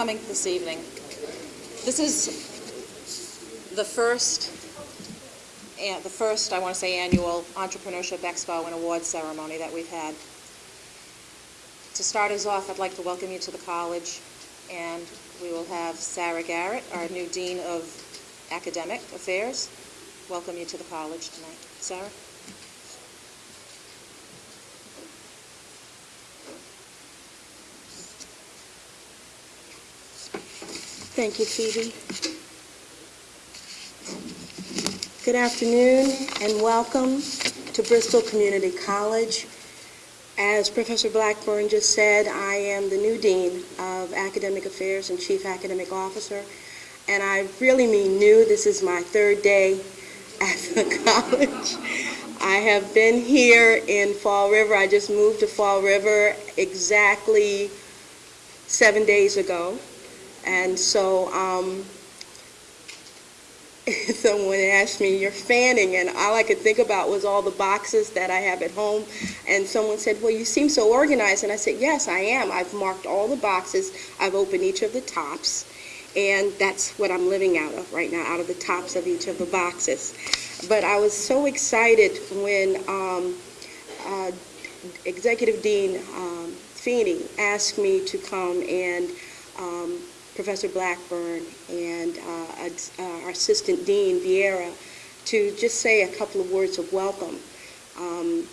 coming this evening. This is the first, the first, I want to say, annual Entrepreneurship Expo and Awards ceremony that we've had. To start us off, I'd like to welcome you to the college, and we will have Sarah Garrett, our new Dean of Academic Affairs, welcome you to the college tonight. Sarah? Thank you, Phoebe. Good afternoon and welcome to Bristol Community College. As Professor Blackburn just said, I am the new Dean of Academic Affairs and Chief Academic Officer, and I really mean new. This is my third day at the college. I have been here in Fall River. I just moved to Fall River exactly seven days ago. And so um, someone asked me, you're fanning, and all I could think about was all the boxes that I have at home. And someone said, well, you seem so organized. And I said, yes, I am. I've marked all the boxes. I've opened each of the tops. And that's what I'm living out of right now, out of the tops of each of the boxes. But I was so excited when um, uh, Executive Dean um, Feeney asked me to come and um, Professor Blackburn and uh, uh, our Assistant Dean Vieira to just say a couple of words of welcome. Um,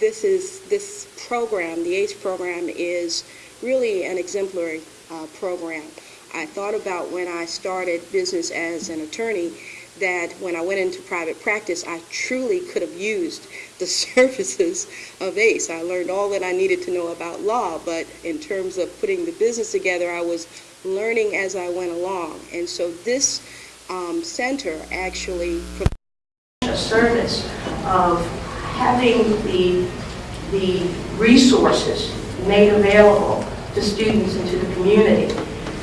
this is this program, the ACE program, is really an exemplary uh, program. I thought about when I started business as an attorney that when I went into private practice, I truly could have used the services of ACE. I learned all that I needed to know about law, but in terms of putting the business together, I was learning as I went along. And so this um, center actually provides a service of having the, the resources made available to students and to the community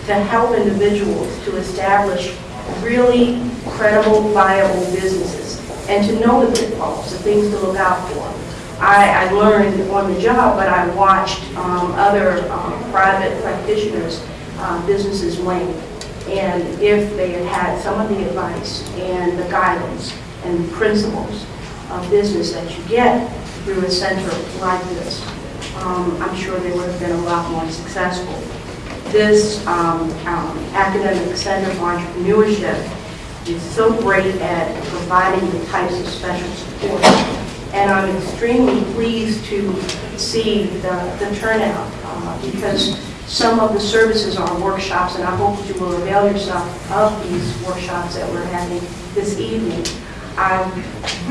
to help individuals to establish really credible, viable businesses and to know the pitfalls, the things to look out for. I, I learned on the job, but I watched um, other um, private practitioners uh, businesses wane. And if they had had some of the advice and the guidance and principles of business that you get through a center like this, um, I'm sure they would have been a lot more successful. This um, um, Academic Center of Entrepreneurship is so great at providing the types of special support. And I'm extremely pleased to see the, the turnout uh, because some of the services are workshops, and I hope that you will avail yourself of these workshops that we're having this evening. I'm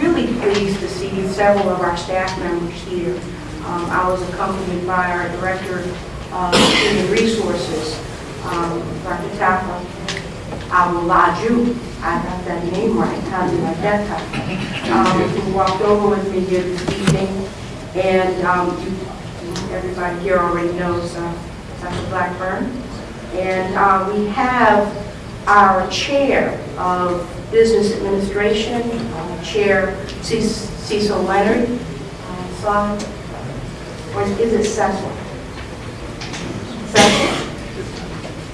really pleased to see several of our staff members here. Um, I was accompanied by our Director of Human Resources, um, Dr. Tapa Awolaju. I got that name right, how did I get that? Um, who walked over with me here this evening. And um, everybody here already knows uh, Dr. Blackburn. And uh, we have our chair of business administration, uh, Chair Cecil Leonard. Uh, or is it Cecil? Cecil?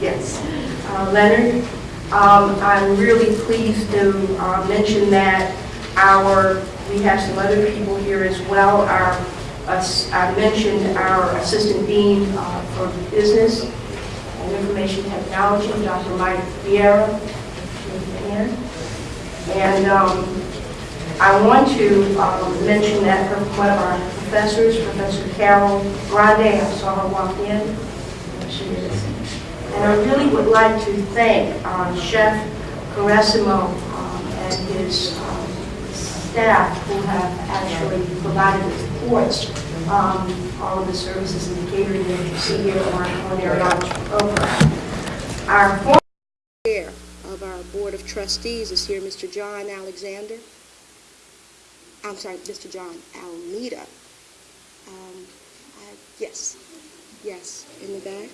Yes. Uh, Leonard. Um, I'm really pleased to uh, mention that our, we have some other people here as well. Our I mentioned our Assistant Dean Business and Information Technology, Dr. Mike Vieira. And um, I want to um, mention that one of our professors, Professor Carol Grande, I saw her walk in. She is. And I really would like to thank uh, Chef Caressimo um, and his um, staff who have actually provided the supports um, all of the services and the catering that you see here in our culinary arts program. Our former chair of our board of trustees is here, Mr. John Alexander. I'm sorry, Mr. John Almeida. Um, I, yes, yes, in the back.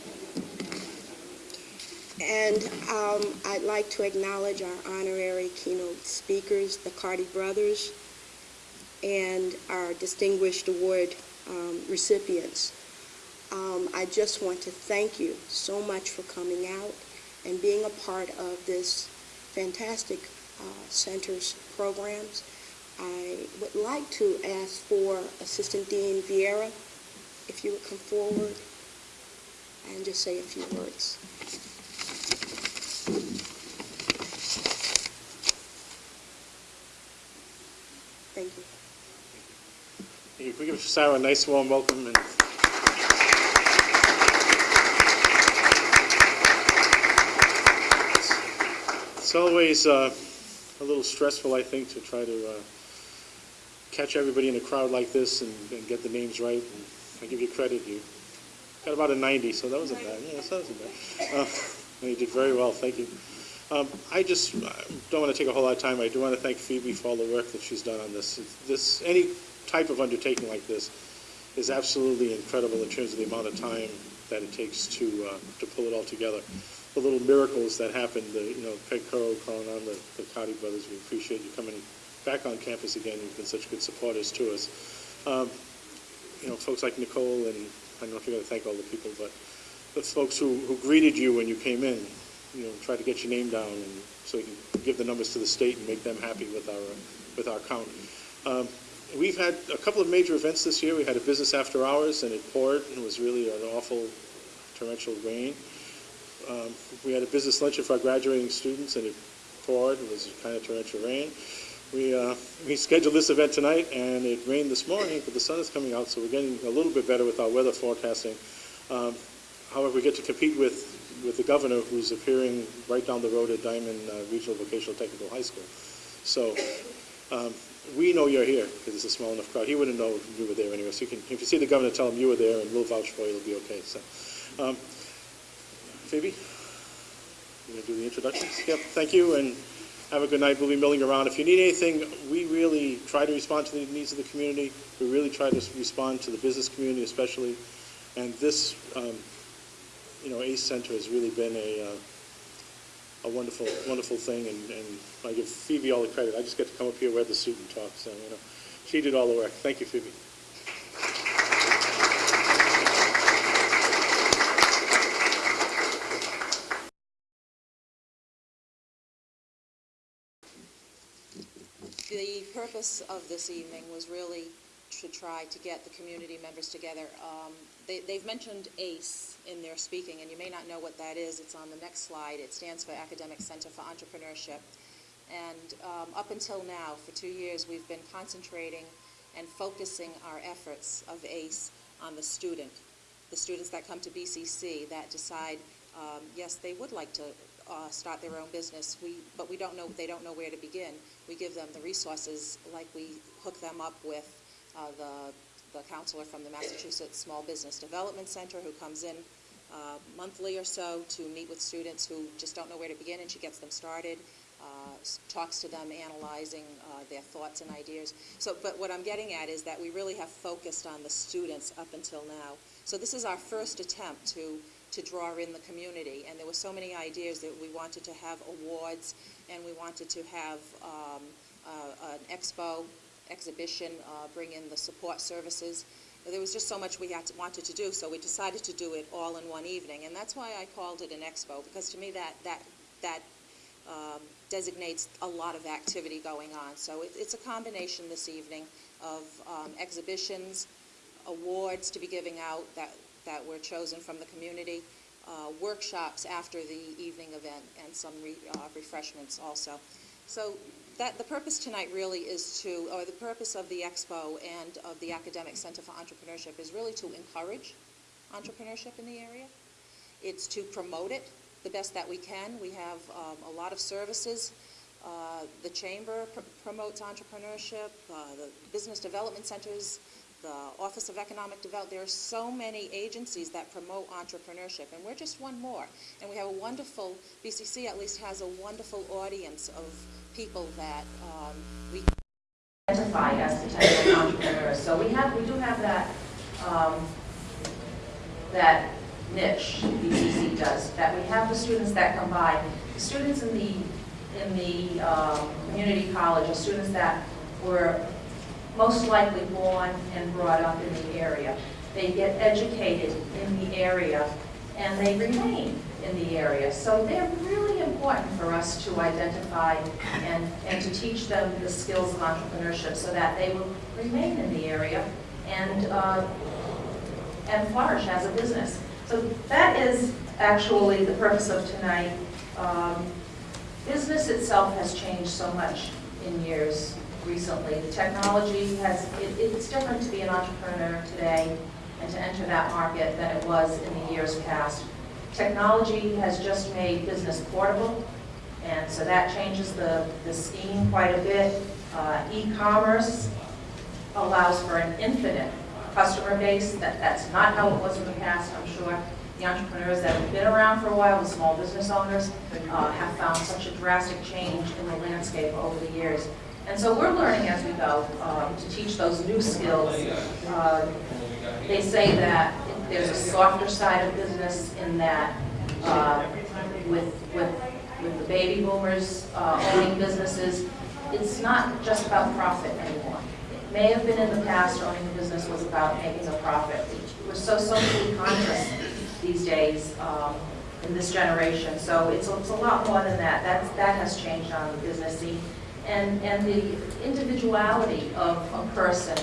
And um, I'd like to acknowledge our honorary keynote speakers, the Cardi brothers, and our distinguished award um, recipients. um, I just want to thank you so much for coming out and being a part of this fantastic uh, center's programs. I would like to ask for Assistant Dean Vieira, if you would come forward and just say a few words. Thank you. If we give Sarah a nice warm welcome and it's always uh, a little stressful, I think, to try to uh, catch everybody in a crowd like this and, and get the names right. And I give you credit, you got about a 90, so that wasn't bad. Yeah, that wasn't bad. Uh, you did very well, thank you. Um, I just uh, don't want to take a whole lot of time. I do want to thank Phoebe for all the work that she's done on this. This any type of undertaking like this is absolutely incredible in terms of the amount of time that it takes to uh, to pull it all together. The little miracles that happened, the, you know, Craig Currow calling on the, the Cardi brothers. We appreciate you coming back on campus again. You've been such good supporters to us. Um, you know, folks like Nicole and I don't know if you're going to thank all the people, but the folks who, who greeted you when you came in, you know, try to get your name down and so we can give the numbers to the state and make them happy with our, with our count. Um, we've had a couple of major events this year. We had a business after hours and it poured and it was really an awful torrential rain. Um, we had a business luncheon for our graduating students and it poured. It was kind of torrential rain. We, uh, we scheduled this event tonight and it rained this morning, but the sun is coming out, so we're getting a little bit better with our weather forecasting. Um, however, we get to compete with, with the governor who's appearing right down the road at Diman uh, Regional Vocational Technical High School. So um, we know you're here because it's a small enough crowd. He wouldn't know you were there anyway. So you can, if you see the governor, tell him you were there and we'll vouch for you. It'll be okay. So, um, Phoebe, you gonna do the introductions? Yep. Thank you and have a good night. We'll be milling around. If you need anything, we really try to respond to the needs of the community. We really try to respond to the business community, especially. And this, um, you know, ACE Center has really been a uh, a wonderful, wonderful thing, and, and I give Phoebe all the credit. I just get to come up here, wear the suit and talk, so, you know, she did all the work. Thank you, Phoebe. The purpose of this evening was really to try to get the community members together. Um, they, they've mentioned ACE in their speaking, and you may not know what that is. It's on the next slide. It stands for Academic Center for Entrepreneurship. And um, up until now, for two years, we've been concentrating and focusing our efforts of ACE on the student, the students that come to BCC that decide, um, yes, they would like to uh, start their own business, we, but we don't know, they don't know where to begin. We give them the resources, like we hook them up with uh, the, the counselor from the Massachusetts Small Business Development Center who comes in uh, monthly or so to meet with students who just don't know where to begin, and she gets them started, uh, talks to them, analyzing uh, their thoughts and ideas. So, but what I'm getting at is that we really have focused on the students up until now. So this is our first attempt to, to draw in the community, and there were so many ideas that we wanted to have awards, and we wanted to have um, uh, an expo, exhibition, uh, bring in the support services. There was just so much we had to, wanted to do, so we decided to do it all in one evening, and that's why I called it an expo, because to me that, that, that um, designates a lot of activity going on. So it, it's a combination this evening of um, exhibitions, awards to be giving out that, that were chosen from the community, uh, workshops after the evening event, and some re, uh, refreshments also. So that, the purpose tonight really is to, or the purpose of the expo and of the Academic Center for Entrepreneurship is really to encourage entrepreneurship in the area. It's to promote it the best that we can. We have um, a lot of services. Uh, The chamber pr- promotes entrepreneurship, uh, the business development centers, the Office of Economic Development. There are so many agencies that promote entrepreneurship, and we're just one more. And we have a wonderful, BCC at least has a wonderful audience of people that um, we identify as potential entrepreneurs. So we have, we do have that, um, that niche, BCC does, that we have the students that come by. The Students in the, in the um, community college are students that were most likely born and brought up in the area. they get educated in the area, and they remain in the area. So they're really important for us to identify and, and to teach them the skills of entrepreneurship so that they will remain in the area and, uh, and flourish as a business. So that is actually the purpose of tonight. Um, Business itself has changed so much in years recently. The technology has, it, it's different to be an entrepreneur today and to enter that market than it was in the years past. Technology has just made business portable, and so that changes the, the scheme quite a bit. Uh, E-commerce allows for an infinite customer base. That, that's not how it was in the past, I'm sure. The entrepreneurs that have been around for a while, the small business owners, uh, have found such a drastic change in the landscape over the years. And so we're learning as we go um, to teach those new skills. Uh, They say that there's a softer side of business in that uh, with, with, with the baby boomers uh, owning businesses, it's not just about profit anymore. It may have been in the past, owning a business was about making a profit. We're so socially conscious these days um, in this generation, so it's, it's a lot more than that. That's, that has changed on the business scene. And, and the individuality of a person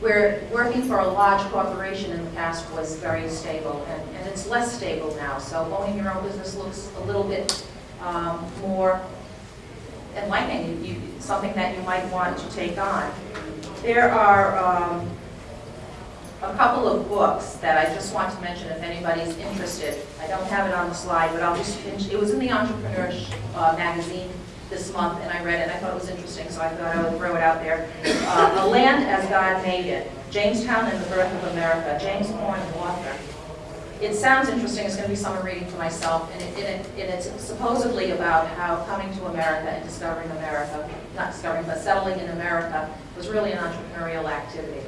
where working for a large corporation in the past was very stable, and, and it's less stable now. So owning your own business looks a little bit um, more enlightening, you, something that you might want to take on. There are um, a couple of books that I just want to mention if anybody's interested. I don't have it on the slide, but I'll just, it was in the Entrepreneur uh, magazine this month, and I read it, and I thought it was interesting, so I thought I would throw it out there. Uh, A Land as God Made It, Jamestown and the Birth of America, James Horn, author. It sounds interesting, it's going to be summer reading for myself, and it, and it- and it's supposedly about how coming to America and discovering America, not discovering, but settling in America was really an entrepreneurial activity.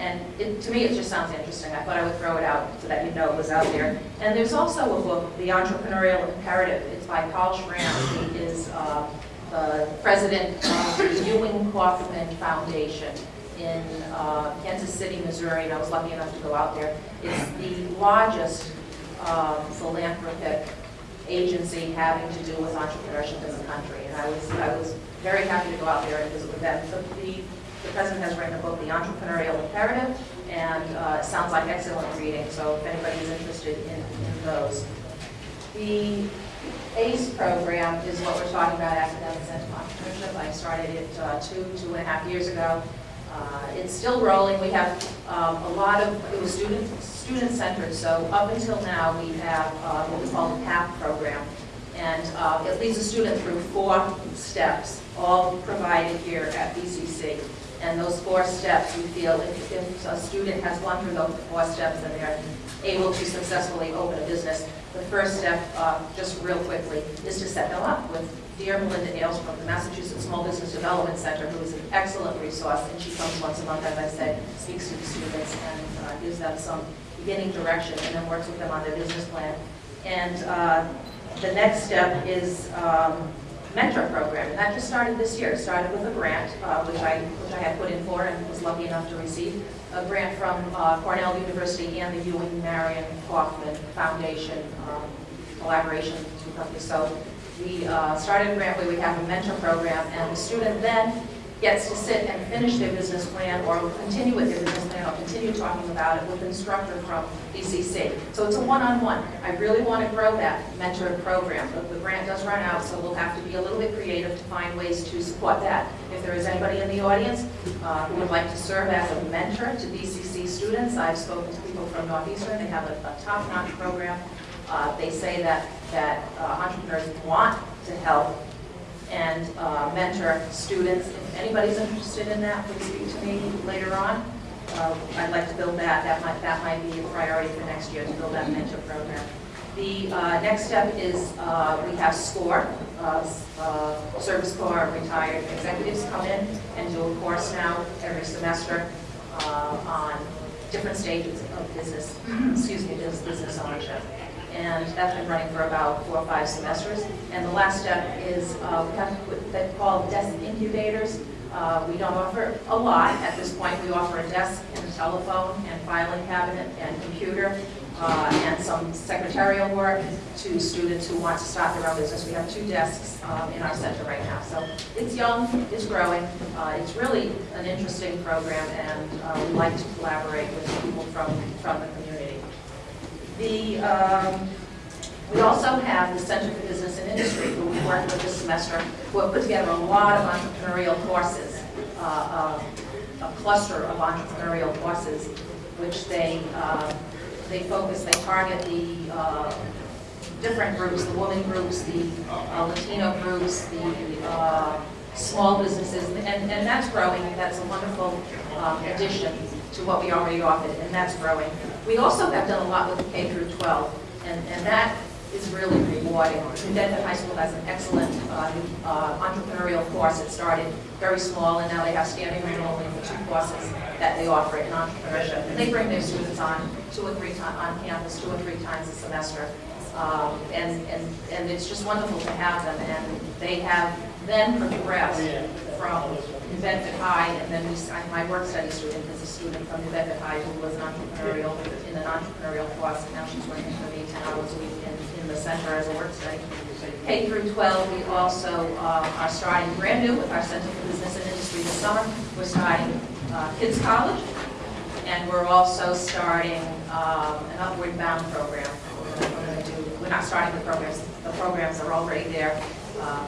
And it, to me, it just sounds interesting. I thought I would throw it out so that you know it was out there. And there's also a book, The Entrepreneurial Imperative. It's by Paul Schramm. He is uh, the president of the Ewing Kauffman Foundation in uh, Kansas City, Missouri, and I was lucky enough to go out there. It's the largest um, philanthropic agency having to do with entrepreneurship in the country. And I was, I was very happy to go out there and visit with them. So the the president has written a book, The Entrepreneurial Imperative, and uh, it sounds like excellent reading, so if anybody's interested in, in those. The ACE program is what we're talking about, Academic Center for Entrepreneurship. I started it uh, two, two and a half years ago. Uh, It's still rolling. We have um, a lot of, it was student, student-centered, so up until now, we have uh, what we call the PAP program. And uh, it leads a student through four steps, all provided here at BCC. And those four steps, we feel if, if a student has gone through those four steps, then they're able to successfully open a business. The first step, uh, just real quickly, is to set them up with dear Melinda Ailes from the Massachusetts Small Business Development Center, who is an excellent resource, and she comes once a month, as I said, speaks to the students and uh, gives them some beginning direction, and then works with them on their business plan. And uh, the next step is um, mentor program, and that just started this year. It started with a grant, uh, which I which I had put in for and was lucky enough to receive, a grant from uh, Cornell University and the Ewing Marion Kauffman Foundation um, collaboration two companies. So we uh, started a grant where we have a mentor program, and the student then gets to sit and finish their business plan or continue with their business plan or continue talking about it with an instructor from BCC. So it's a one-on-one. I really want to grow that mentor program, but the grant does run out, so we'll have to be a little bit creative to find ways to support that. If there is anybody in the audience uh, who would like to serve as a mentor to BCC students, I've spoken to people from Northeastern, they have a a top-notch program. Uh, They say that, that uh, entrepreneurs want to help and uh, mentor students. If anybody's interested in that, please speak to me later on. Uh, I'd like to build that, that might, that might be a priority for next year, to build that mentor program. The uh, next step is, uh, we have SCORE, uh, uh, Service Corps retired executives come in and do a course now every semester uh, on different stages of business, excuse me, business ownership and that's been running for about four or five semesters. And the last step is, uh, we have what they call desk incubators, Uh, We don't offer a lot at this point. We offer a desk and a telephone and filing cabinet and computer uh, and some secretarial work to students who want to start their own business. We have two desks um, in our center right now. So it's young, it's growing, uh, it's really an interesting program, and uh, we like to collaborate with people from, from the community. The, um, we also have the Center for Business and Industry, who we worked with this semester, who have put together a lot of entrepreneurial courses, uh, uh, a cluster of entrepreneurial courses, which they, uh, they focus, they target the uh, different groups, the women groups, the uh, Latino groups, the uh, small businesses, and, and that's growing. That's a wonderful um, addition to what we already offered, and that's growing. We also have done a lot with K through 12, and, and that is really rewarding. Bedford High School has an excellent uh, uh, entrepreneurial course. It started very small, and now they have standing room only for two courses that they offer in entrepreneurship. And they bring their students on two or three times, on campus, two or three times a semester. Um, And, and, and it's just wonderful to have them, and they have then progressed from New High, and then we, I- my work study student is a student from New High who was an entrepreneurial, in an entrepreneurial course, and now she's working for me 10 hours a week in, in the center as a work study. K through 12, we also uh, are starting brand new with our Center for Business and Industry this summer. We're starting uh, Kids College, and we're also starting um, an Upward Bound program. We're do, we're not starting the programs, the programs are already there, um,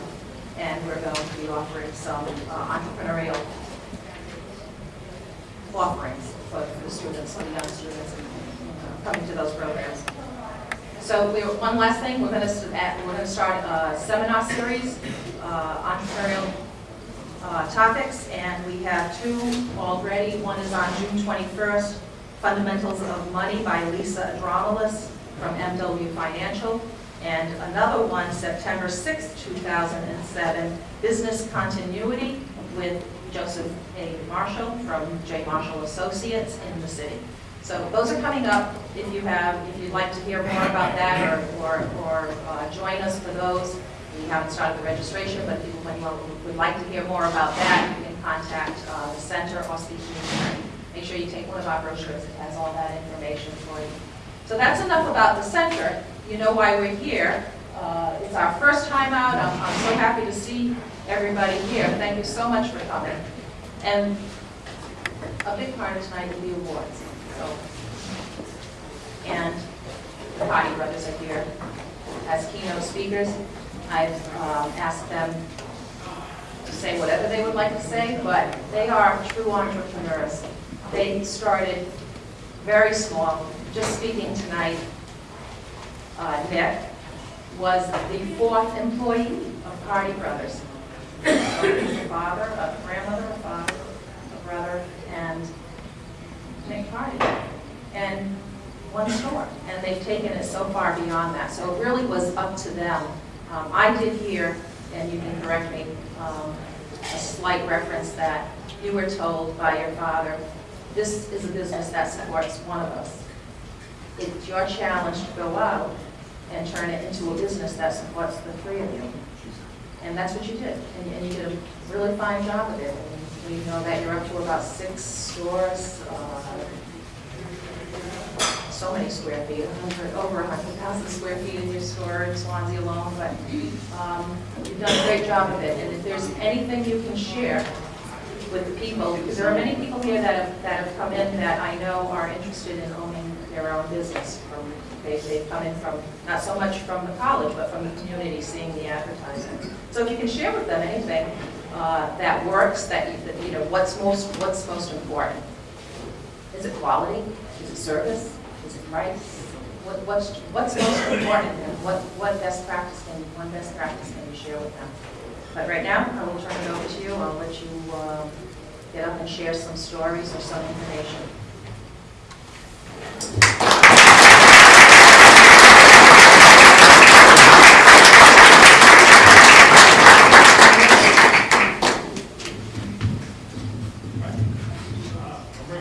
and we're going to be offering some uh, entrepreneurial offerings for the students, the young students uh, coming to those programs. So we, one last thing, we're gonna, we're gonna start a seminar series, uh, entrepreneurial uh, topics, and we have two already. One is on June 21st, Fundamentals of Money by Lisa Adronolis from MW Financial, and another one, September 6, 2007, Business Continuity with Joseph A. Marshall from J. Marshall Associates in the city. So those are coming up. If you have, if you'd like to hear more about that or, or, or uh, join us for those, we haven't started the registration, but if you would like- to hear more about that, you can contact uh, the center or speak to the. Make sure you take one of our brochures, it has all that information for you. So that's enough about the center. You know why we're here. Uh, It's our first time out. I'm I'm so happy to see everybody here. Thank you so much for coming. And a big part of tonight will be awards. So, And the Cardi Brothers are here as keynote speakers. I've um, asked them to say whatever they would like to say, but they are true entrepreneurs. They started very small. Just speaking tonight, uh, Nick was the fourth employee of Cardi Brothers. So a father, a grandmother, a father, a brother, and Nick Cardi. And one store, and they've taken it so far beyond that. So it really was up to them. Um, I did hear, and you can correct me, um, a slight reference that you were told by your father, this is a business that supports one of us. It's your challenge to go out and turn it into a business that supports the three of you. And that's what you did, and and you did a really fine job of it. And We know that you're up to about six stores, uh, so many square feet, 100, over 100,000 square feet in your store in Swansea alone, but um, you've done a great job of it. And if there's anything you can share with the people, because there are many people here that have, that have come in that I know are interested in owning their own business. From They, they've come in from, not so much from the college, but from the community, seeing the advertising. So if you can share with them anything uh, that works, that, you- that, you know, what's most, what's most important? Is it quality? Is it service? Is it price? What, what's, what's most important and what, what best practice can, one best practice can you share with them? But right now, I will turn it over to you. I'll let you uh, get up and share some stories or some information.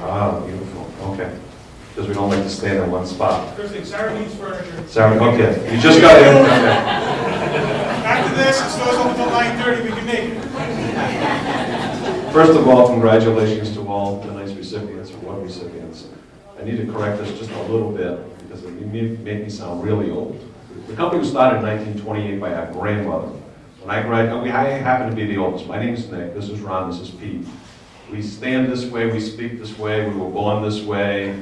Ah, beautiful, okay. Because we don't like to stand in one spot. First Sarah needs furniture. Sorry, okay, you just got in. After this, it stores open until we can make it. First of all, congratulations to all the nice recipients, or one recipients. I need to correct this just a little bit, because it made made me sound really old. The company was started in 1928 by our grandmother. When I graduated, I happen to be the oldest. My name is Nick, this is Ron, this is Pete. We stand this way, we speak this way, we were born this way.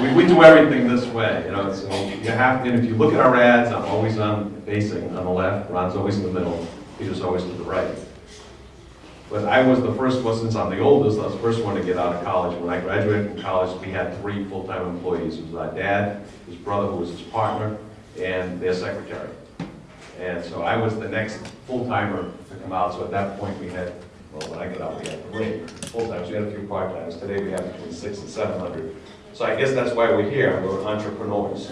We, we do everything this way, you know, so you have, and if you look at our ads, I'm always on, facing on the left, Ron's always in the middle, Peter's always to the right. But I was the first one, since I'm the oldest, I was the first one to get out of college. When I graduated from college, we had three full-time employees. It was my dad, his brother, who was his partner, and their secretary. And so I was the next full-timer to come out, so at that point, we had, well, when I got out, we had three full-timers. We had a few part-timers. Today, we have between six and seven hundred. So I guess that's why we're here, we're entrepreneurs.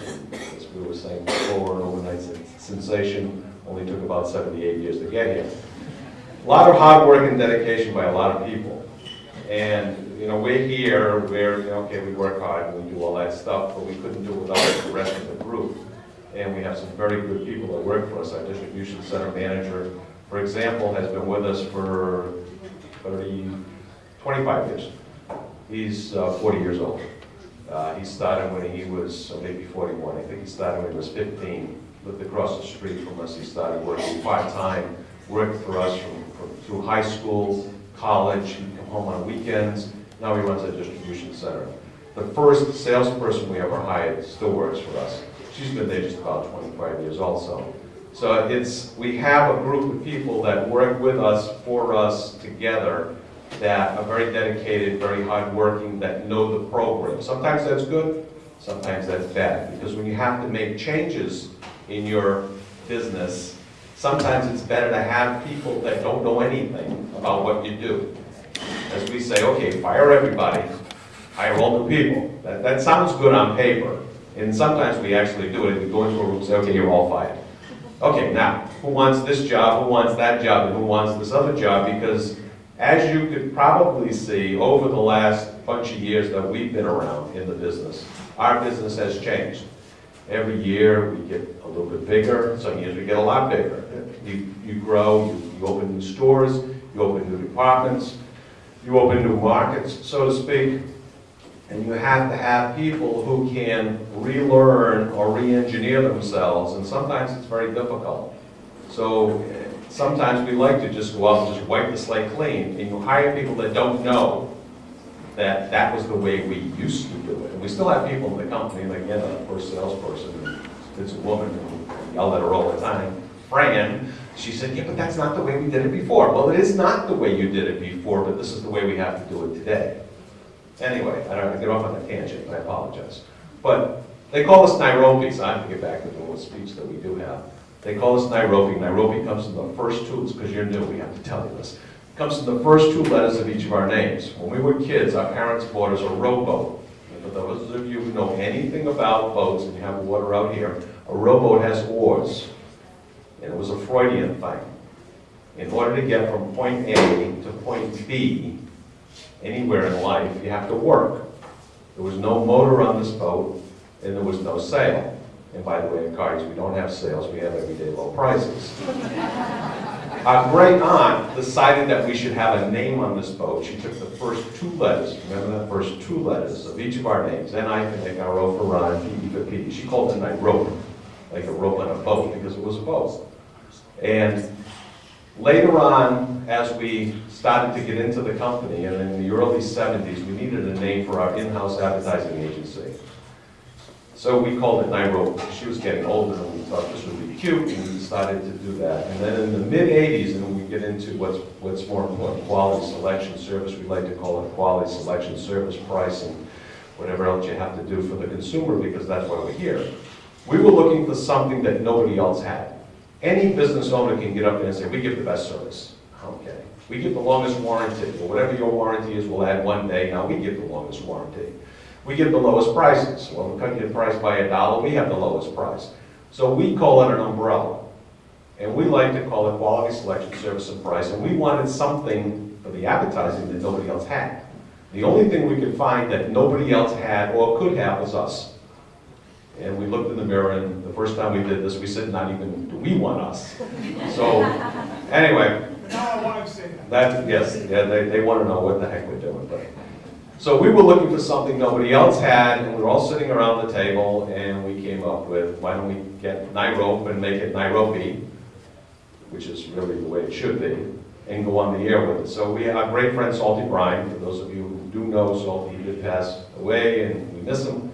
As we were saying before, an overnight sensation only took about seventy-eight years to get here. A lot of hard work and dedication by a lot of people. And, you know, we're here, we're, you know, okay, we work hard and we do all that stuff, but we couldn't do it without the rest of the group. And we have some very good people that work for us. Our distribution center manager, for example, has been with us for 30, 25 years. He's uh, 40 years old. Uh, He started when he was maybe 41. I think he started when he was 15. Lived across the street from us. He started working part-time, worked for us from, from, through high school, college, he'd come home on weekends. Now he runs a distribution center. The first salesperson we ever hired still works for us. She's been there just about 25 years also. So it's, we have a group of people that work with us, for us, together, that are very dedicated, very hardworking, that know the program. Sometimes that's good, sometimes that's bad, because when you have to make changes in your business, sometimes it's better to have people that don't know anything about what you do. As we say, okay, fire everybody, hire all the people. That, that sounds good on paper, and sometimes we actually do it. We go into a room and say, okay, you're all fired. Okay, now, who wants this job, who wants that job, and who wants this other job? Because as you could probably see, over the last bunch of years that we've been around in the business, our business has changed. Every year, we get a little bit bigger, some years we get a lot bigger. You, you grow, you, you open new stores, you open new departments, you open new markets, so to speak, and you have to have people who can relearn or re-engineer themselves, and sometimes it's very difficult. So sometimes we like to just go out and just wipe the slate clean, and you hire people that don't know that that was the way we used to do it. And we still have people in the company, like, again, our first salesperson, it's a woman, who yell at her all the time, Fran, she said, yeah, but that's not the way we did it before. Well, it is not the way you did it before, but this is the way we have to do it today. Anyway, I don't have to get off on a tangent, but I apologize. But they call us Nairobi, so I have to get back to the little speech that we do have. They call us Nairobi. Nairobi comes in the first two, because you're new, we have to tell you this. Comes in the first two letters of each of our names. When we were kids, our parents bought us a rowboat. And For those of you who know anything about boats, and you have water out here, a rowboat has oars. And it was a Freudian thing. In order to get from point A to point B, anywhere in life, you have to work. There was no motor on this boat, and there was no sail. And by the way, in cars, we don't have sales, we have everyday low prices. Our great aunt decided that we should have a name on this boat. She took the first two letters, remember the first two letters of each of our names, N-I for Nick, R-O for Ron, P-E for Pete. She called it Nairobi, like a rope on a boat, because it was a boat. And later on, as we started to get into the company, and in the early 70s, we needed a name for our in-house advertising agency. So we called it Nairobi. She was getting older, and we thought this would be cute, and we decided to do that. And then in the mid-'80s, and we get into what's, what's more important, quality selection service, we like to call it quality selection service pricing, whatever else you have to do for the consumer, because that's why we're here. We were looking for something that nobody else had. Any business owner can get up there and say, we give the best service. Okay. We give the longest warranty. Well, whatever your warranty is, we'll add one day. Now we give the longest warranty. We give the lowest prices. Well, we cut your price by a dollar, we have the lowest price. So we call it an umbrella. And we like to call it quality selection, service, and price. And we wanted something for the advertising that nobody else had. The only thing we could find that nobody else had or could have was us. And we looked in the mirror, and the first time we did this, we said, not even, do we want us? So, anyway, Now I want that. That, yes, yeah, they, they want to know what the heck we're doing, but. So we were looking for something nobody else had, and we were all sitting around the table, and we came up with, why don't we get Nairobi and make it Nairobi, which is really the way it should be, and go on the air with it. So we, our great friend Salty Brine, for those of you who do know Salty, he did pass away, and we miss him.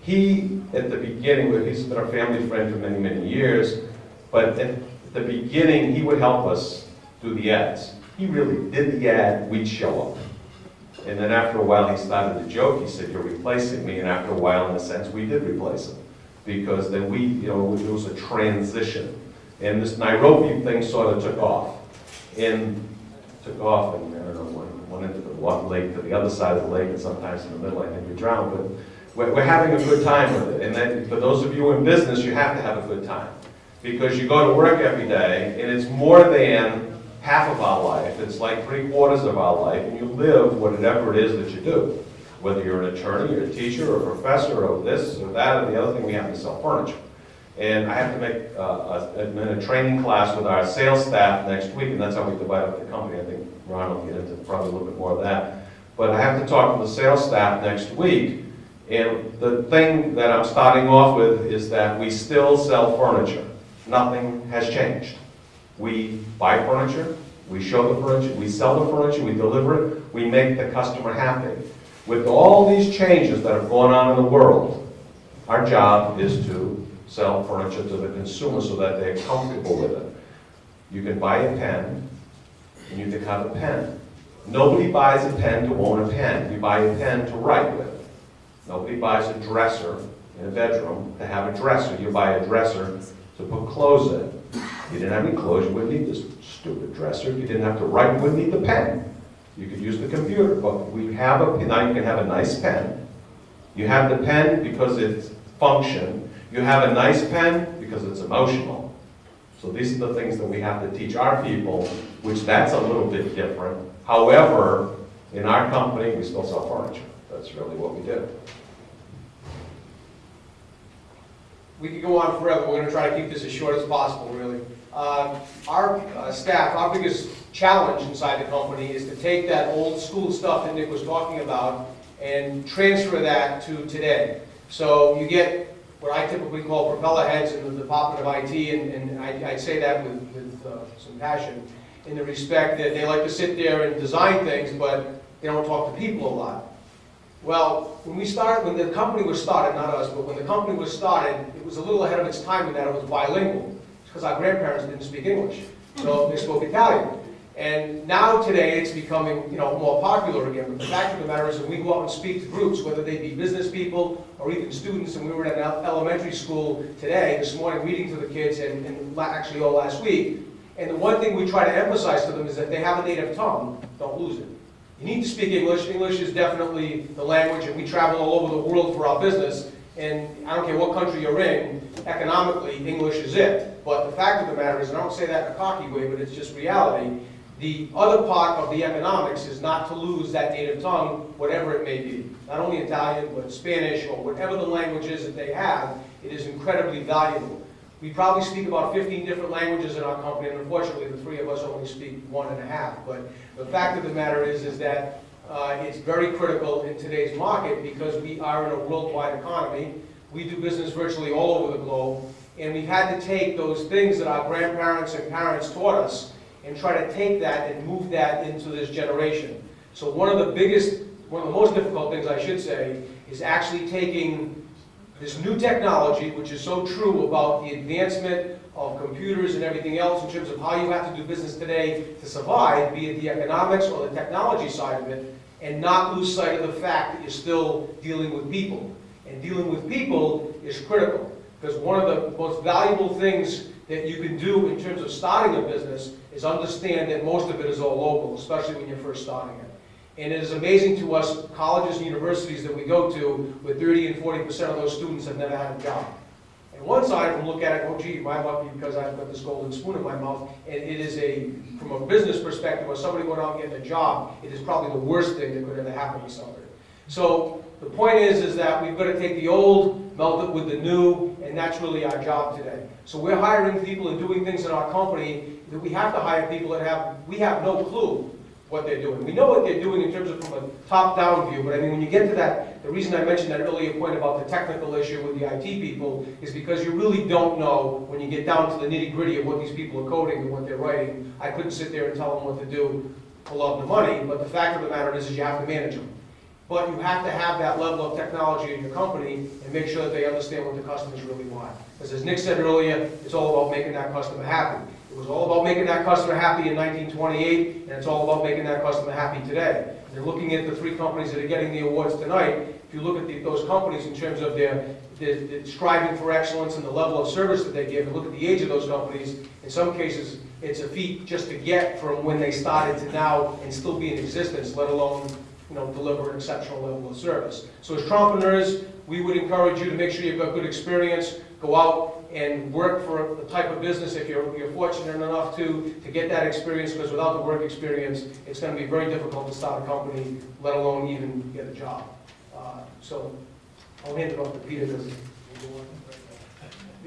He, at the beginning, he's been our family friend for many, many years, but at the beginning, he would help us do the ads. He really did the ad, we'd show up. And then after a while, he started to joke, he said, you're replacing me, and after a while, in a sense, we did replace him. Because then we, you know, it was a transition. And this Nairobi thing sort of took off. And took off, and I don't know, went, went into the one lake to the other side of the lake, and sometimes in the middle, I think we drowned, but we're, we're having a good time with it. And then, for those of you in business, you have to have a good time. Because you go to work every day, and it's more than half of our life, it's like three quarters of our life, and you live whatever it is that you do. Whether you're an attorney, or a teacher, or a professor, or this, or that, or the other thing, we have to sell furniture. And I have to make uh, a, a training class with our sales staff next week, and that's how we divide up the company. I think Ron will get into probably a little bit more of that. But I have to talk to the sales staff next week, and the thing that I'm starting off with is that we still sell furniture. Nothing has changed. We buy furniture, we show the furniture, we sell the furniture, we deliver it, we make the customer happy. With all these changes that have gone on in the world, our job is to sell furniture to the consumer so that they're comfortable with it. You can buy a pen, and you can have a pen. Nobody buys a pen to own a pen. You buy a pen to write with. Nobody buys a dresser in a bedroom to have a dresser. You buy a dresser to put clothes in. You didn't have any clothes, you wouldn't need this stupid dresser. You didn't have to write, you wouldn't need the pen. You could use the computer, but we have a, now you can have a nice pen. You have the pen because it's function. You have a nice pen because it's emotional. So these are the things that we have to teach our people, which that's a little bit different. However, in our company, we still sell furniture. That's really what we do. We could go on forever, we're gonna try to keep this as short as possible, really. Uh, Our uh, staff, our biggest challenge inside the company is to take that old school stuff that Nick was talking about and transfer that to today. So you get what I typically call propeller heads in the Department of IT, and and I I say that with with uh, some passion, in the respect that they like to sit there and design things, but they don't talk to people a lot. Well, when we started, when the company was started, not us, but when the company was started, it was a little ahead of its time in that it was bilingual, because our grandparents didn't speak English, so they spoke Italian. And now today, it's becoming, you know, more popular again, but the fact of the matter is, when we go out and speak to groups, whether they be business people or even students, and we were at an elementary school today, this morning, reading to the kids, and, and actually all last week, and the one thing we try to emphasize to them is that they have a native tongue, don't lose it. You need to speak English. English is definitely the language, and we travel all over the world for our business. And I don't care what country you're in, economically, English is it. But the fact of the matter is, and I don't say that in a cocky way, but it's just reality, the other part of the economics is not to lose that native tongue, whatever it may be. Not only Italian, but Spanish, or whatever the language is that they have, it is incredibly valuable. We probably speak about 15 different languages in our company, and unfortunately, the three of us only speak one and a half. But the fact of the matter is, is that uh, it's very critical in today's market because we are in a worldwide economy. We do business virtually all over the globe, and we've had to take those things that our grandparents and parents taught us and try to take that and move that into this generation. So one of the biggest, one of the most difficult things, I should say, is actually taking this new technology, which is so true about the advancement of computers and everything else in terms of how you have to do business today to survive, be it the economics or the technology side of it, and not lose sight of the fact that you're still dealing with people. And dealing with people is critical, because one of the most valuable things that you can do in terms of starting a business is understand that most of it is all local, especially when you're first starting it. And it is amazing to us, colleges and universities that we go to, with 30 and 40% of those students have never had a job. And one side them look at it, oh gee, my lucky because I've got this golden spoon in my mouth. And it is a, from a business perspective, or somebody going out and getting a job, it is probably the worst thing that could ever happen to somebody. So the point is, is that we've got to take the old, melt it with the new, and that's really our job today. So we're hiring people and doing things in our company that we have to hire people that have, we have no clue what they're doing. We know what they're doing in terms of from a top-down view, but I mean, when you get to that, the reason I mentioned that earlier point about the technical issue with the IT people is because you really don't know, when you get down to the nitty-gritty of what these people are coding and what they're writing. I couldn't sit there and tell them what to do love of the money, but the fact of the matter is, is you have to manage them. But you have to have that level of technology in your company and make sure that they understand what the customers really want. Because as Nick said earlier, it's all about making that customer happy. It was all about making that customer happy in 1928, and it's all about making that customer happy today. And looking at the three companies that are getting the awards tonight, if you look at the- those companies in terms of their, their their striving for excellence and the level of service that they give, and look at the age of those companies, in some cases, it's a feat just to get from when they started to now and still be in existence, let alone, you know, deliver an exceptional level of service. So as entrepreneurs, we would encourage you to make sure you've got good experience, go out and work for the type of business, if you're, you're fortunate enough to, to get that experience, because without the work experience, it's gonna be very difficult to start a company, let alone even get a job. Uh, So I'll hand it off to Peter,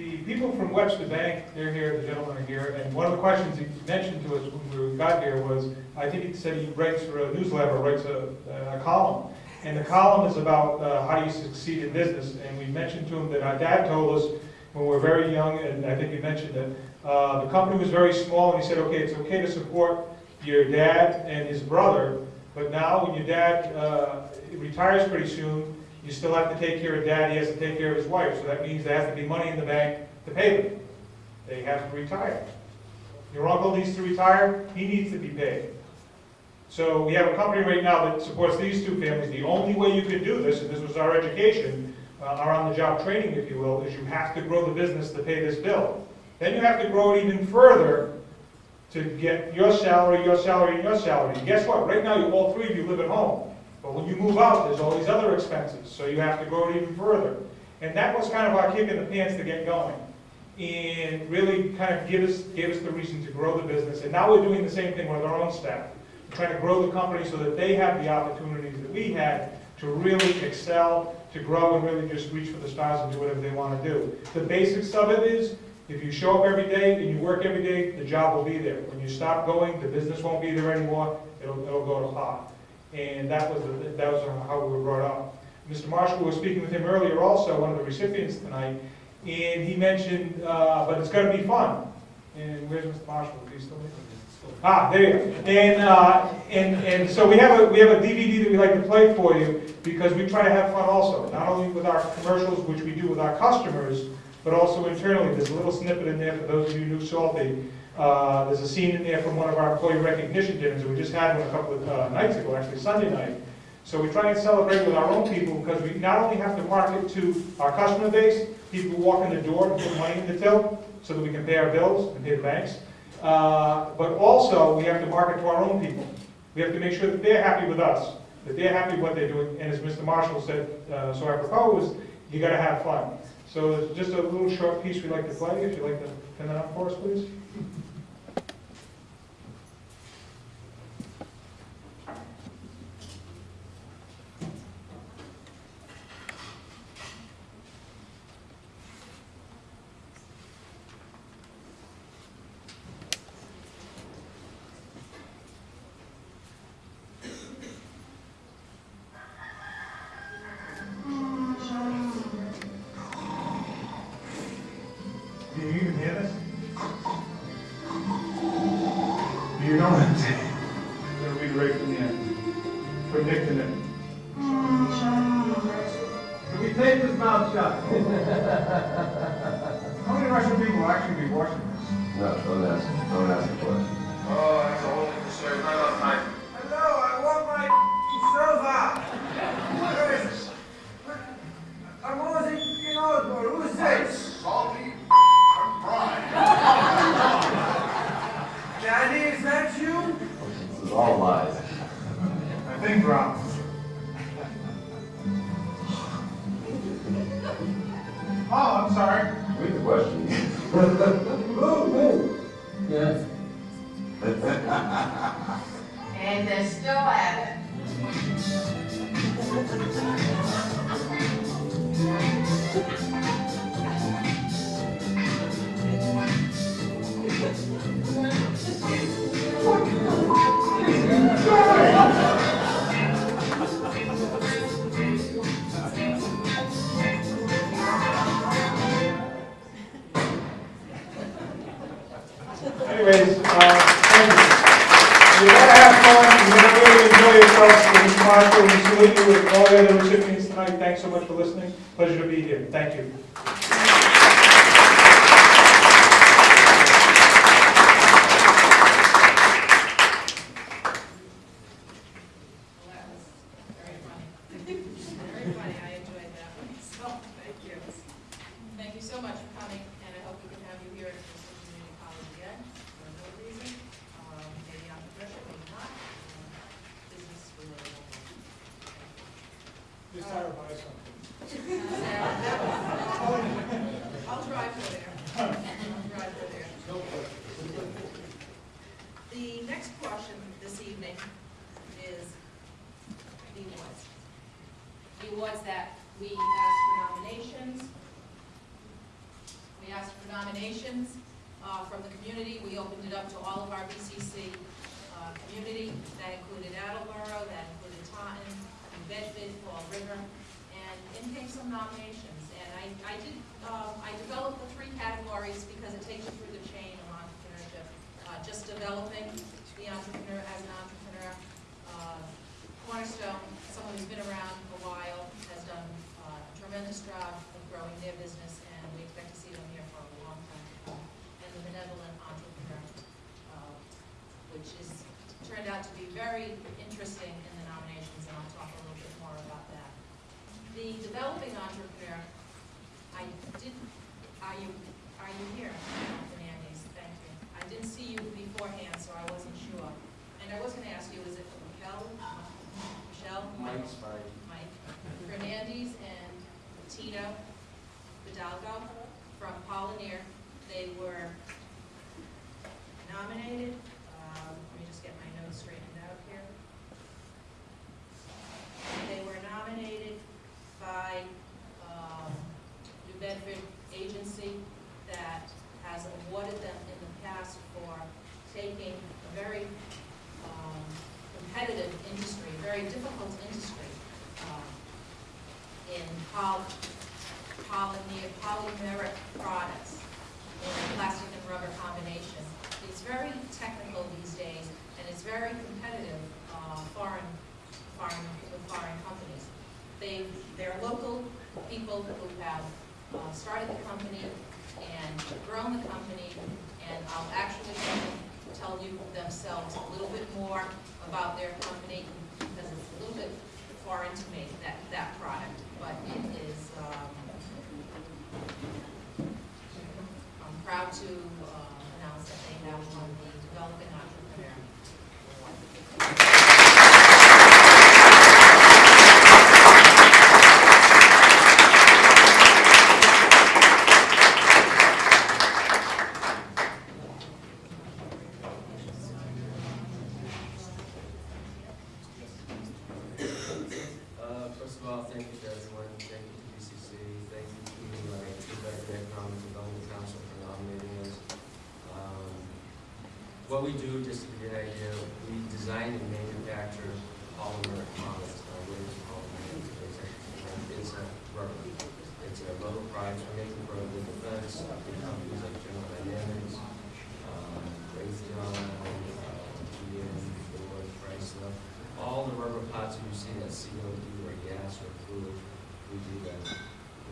The people from Webster Bank, they're here, the gentlemen are here, and one of the questions he mentioned to us when we got here was, I think he said he writes for a newsletter, writes a, a column. And the column is about uh, how do you succeed in business, and we mentioned to him that our dad told us when we were very young, and I think he mentioned that, uh, the company was very small, and he said, okay, it's okay to support your dad and his brother, but now when your dad uh, retires pretty soon, you still have to take care of dad, he has to take care of his wife, so that means there has to be money in the bank to pay them. They have to retire. Your uncle needs to retire, he needs to be paid. So we have a company right now that supports these two families. The only way you could do this, and this was our education, uh, our on-the-job training, if you will, is you have to grow the business to pay this bill. Then you have to grow it even further to get your salary, your salary, and your salary. And guess what? Right now, you, all three of you live at home. But when you move out, there's all these other expenses, so you have to grow it even further. And that was kind of our kick in the pants to get going. And really kind of give us, gave us the reason to grow the business. And now we're doing the same thing with our own staff. We're trying to grow the company so that they have the opportunities that we had to really excel, to grow and really just reach for the stars and do whatever they want to do. The basics of it is, if you show up every day and you work every day, the job will be there. When you stop going, the business won't be there anymore, it'll, it'll go to pot. And that was, the- that was how we were brought up. Mr. Marshall, we were speaking with him earlier also, one of the recipients tonight, and he mentioned, uh, but it's gonna be fun. And where's Mr. Marshall? Is he still there? Ah, there you go. And, uh, and, and so we have a, we have a DVD that we like to play for you, because we try to have fun also, not only with our commercials, which we do with our customers, but also internally. There's a little snippet in there for those of you who new salty. Uh, there's a scene in there from one of our employee recognition dinners, that we just had one a couple of uh, nights ago, actually Sunday night. So we try and celebrate with our own people, because we not only have to market to our customer base, people who walk in the door and put money in the till, so that we can pay our bills and pay the banks, uh, but also, we have to market to our own people. We have to make sure that they're happy with us, that they're happy with what they're doing, and as Mr. Marshall said, uh, so I propose, you gotta have fun. So just a little short piece we'd like to play, if you'd like to pin that up for us, please. And they're still at it. what we do, just to give you an idea, we design and manufacture polymer products, uh, windows, of polymer. It's a rubber. It's a rubber product for making rubber defense. We companies like General Dynamics, uh, um, Raytheon, uh, GM, Ford, Chrysler. All the rubber pots that you see that COD or gas or fluid, we do that.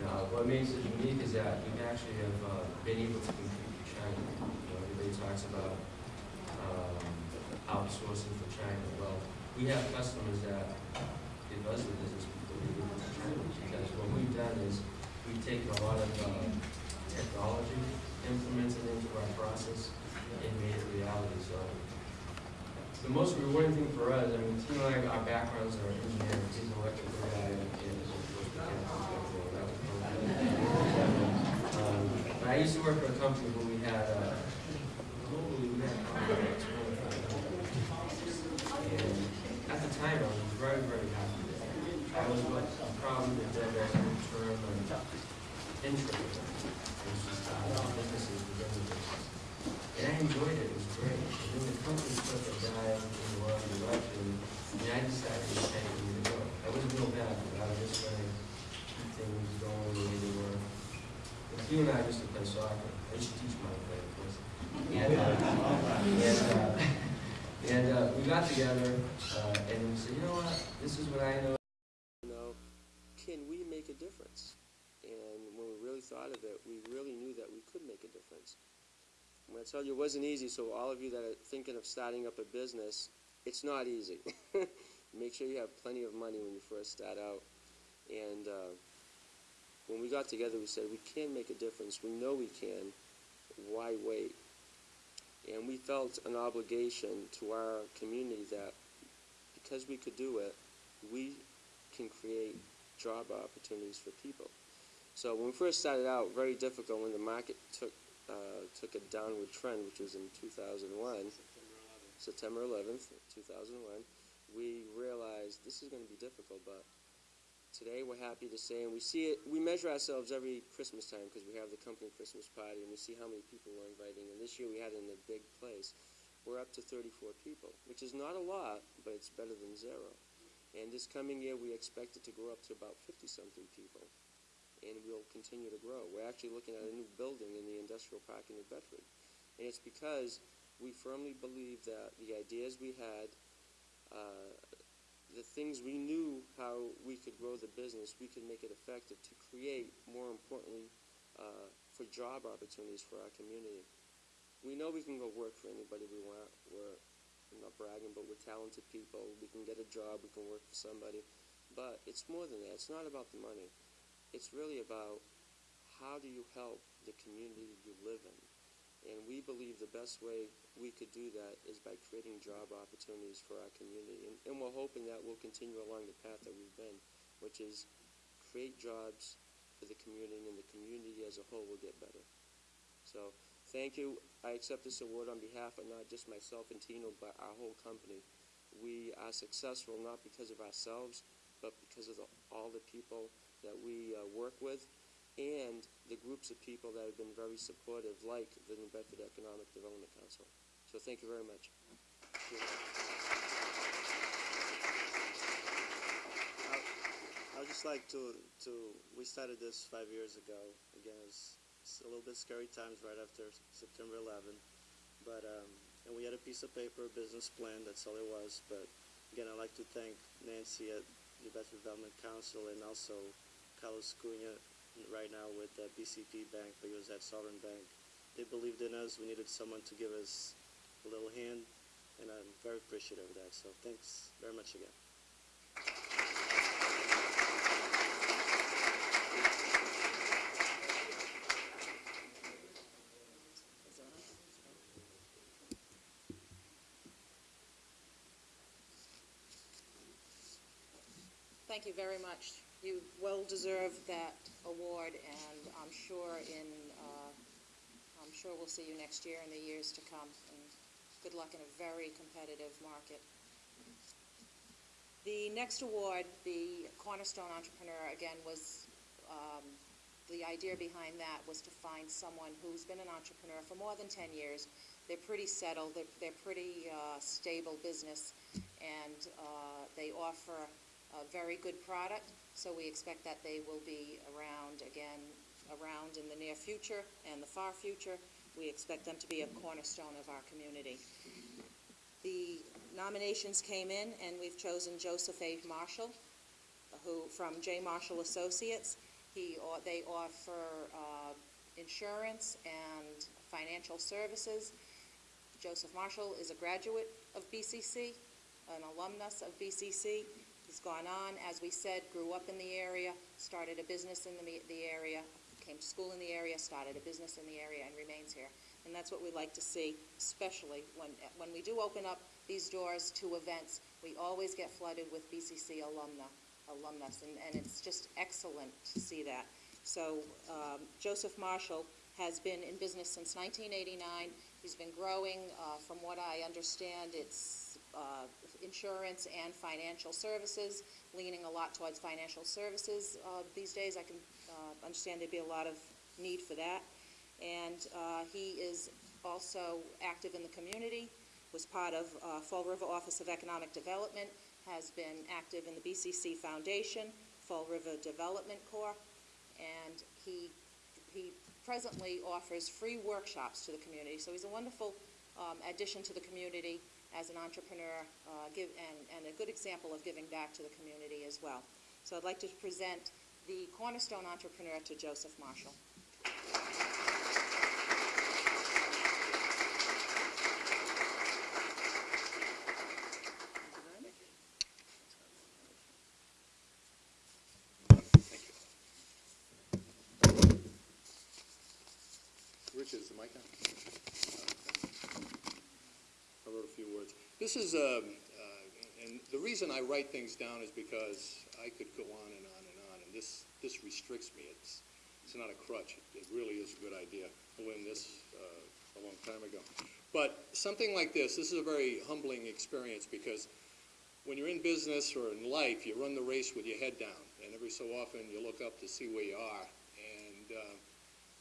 Now, what makes it unique is that we actually have uh, been able to compete with China. You know, everybody talks about um, outsourcing for China. Well, we have customers that give us the business we China because what we've done is we take a lot of uh, technology, implemented it into our process, and made it reality. So the most rewarding thing for us, I mean, Tim and I, our backgrounds are engineering. He's an electrical guy, and. Um, I used to work for a company where we had uh, In there, there's an and interim. Tell you, it wasn't easy, so all of you that are thinking of starting up a business, it's not easy. Make sure you have plenty of money when you first start out. And uh, when we got together, we said, we can make a difference. We know we can. Why wait? And we felt an obligation to our community that because we could do it, we can create job opportunities for people. So when we first started out, very difficult when the market took uh, took a downward trend, which was in 2001, September 11th, 2001. We realized this is going to be difficult, but today we're happy to say, and we see it. We measure ourselves every Christmas time because we have the company Christmas party, and we see how many people we're inviting. And this year we had it in a big place. We're up to 34 people, which is not a lot, but it's better than zero. And this coming year, we expect it to grow up to about 50-something people, and we'll continue to grow. We're actually looking at a new building in the industrial park in New Bedford. And it's because we firmly believe that the ideas we had, uh, the things we knew how we could grow the business, we could make it effective to create, more importantly, uh, for job opportunities for our community. We know we can go work for anybody we want. We're I'm not bragging, but we're talented people. We can get a job. We can work for somebody. But it's more than that. It's not about the money. It's really about how do you help the community you live in. And we believe the best way we could do that is by creating job opportunities for our community. And, and we're hoping that we'll continue along the path that we've been, which is create jobs for the community, and the community as a whole will get better. So thank you. I accept this award on behalf of not just myself and Tino, but our whole company. We are successful not because of ourselves, but because of the, all the people that we uh, work with and the groups of people that have been very supportive, like the New Bedford Economic Development Council. So thank you very much. I would just like to, to, we started this five years ago. Again, it was a little bit scary times right after September 11. But, um, and we had a piece of paper, a business plan, that's all it was. But again, I'd like to thank Nancy at the Bedford Development Council and also Carlos Cunha right now with the BCP Bank, but he was at Sovereign Bank. They believed in us. We needed someone to give us a little hand, and I'm very appreciative of that. So thanks very much again. Thank you very much. You well deserve that award, and I'm sure in, uh, I'm sure we'll see you next year and the years to come. And good luck in a very competitive market. The next award, the Cornerstone Entrepreneur, again, was, um, the idea behind that was to find someone who's been an entrepreneur for more than 10 years. They're pretty settled, they're, they're pretty uh, stable business, and uh, they offer a very good product, so we expect that they will be around again, around in the near future and the far future. We expect them to be a cornerstone of our community. The nominations came in, and we've chosen Joseph A. Marshall, who, from J. Marshall Associates. He, or they offer uh, insurance and financial services. Joseph Marshall is a graduate of BCC, an alumnus of BCC. He's gone on, as we said, grew up in the area, started a business in the, the area, came to school in the area, started a business in the area, and remains here. And that's what we like to see, especially when, when we do open up these doors to events, we always get flooded with BCC alumna, alumnus, and, and it's just excellent to see that. So um, Joseph Marshall has been in business since 1989. He's been growing. Uh, from what I understand, it's uh, insurance and financial services, leaning a lot towards financial services uh, these days. I can uh, understand there'd be a lot of need for that. And uh, he is also active in the community, was part of uh, Fall River Office of Economic Development, has been active in the BCC Foundation, Fall River Development Corps, and he, he presently offers free workshops to the community. So he's a wonderful um, addition to the community as an entrepreneur, uh, give, and, and a good example of giving back to the community as well. So I'd like to present the Cornerstone Entrepreneur to Joseph Marshall. Rich, is the mic on? Few words. This is, um, uh, and the reason I write things down is because I could go on and on and on, and this, this restricts me. It's, it's not a crutch. It really is a good idea. I learned this uh, a long time ago. But something like this, this is a very humbling experience because when you're in business or in life, you run the race with your head down, and every so often you look up to see where you are. And uh,